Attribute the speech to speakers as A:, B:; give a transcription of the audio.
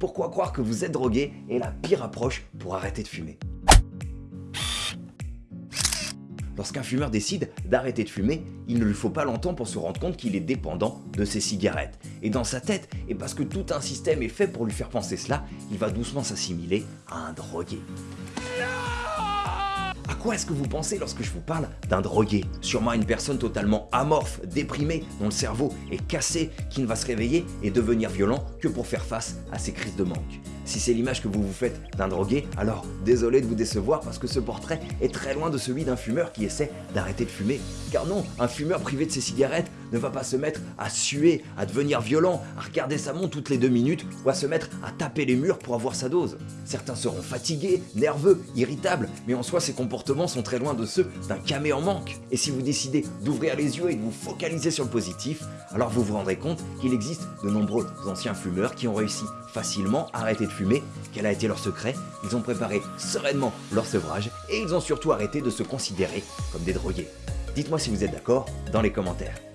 A: Pourquoi croire que vous êtes drogué est la pire approche pour arrêter de fumer Lorsqu'un fumeur décide d'arrêter de fumer, il ne lui faut pas longtemps pour se rendre compte qu'il est dépendant de ses cigarettes. Et dans sa tête, et parce que tout un système est fait pour lui faire penser cela, il va doucement s'assimiler à un drogué quoi est-ce que vous pensez lorsque je vous parle d'un drogué? Sûrement une personne totalement amorphe, déprimée, dont le cerveau est cassé, qui ne va se réveiller et devenir violent que pour faire face à ses crises de manque. Si c'est l'image que vous vous faites d'un drogué, alors désolé de vous décevoir parce que ce portrait est très loin de celui d'un fumeur qui essaie d'arrêter de fumer. Car non, un fumeur privé de ses cigarettes ne va pas se mettre à suer, à devenir violent, à regarder sa montre toutes les deux minutes ou à se mettre à taper les murs pour avoir sa dose. Certains seront fatigués, nerveux, irritables, mais en soi ces comportements sont très loin de ceux d'un camé en manque. Et si vous décidez d'ouvrir les yeux et de vous focaliser sur le positif, alors vous vous rendrez compte qu'il existe de nombreux anciens fumeurs qui ont réussi facilement à arrêter de fumer. Quel a été leur secret? Ils ont préparé sereinement leur sevrage et ils ont surtout arrêté de se considérer comme des drogués. Dites-moi si vous êtes d'accord dans les commentaires.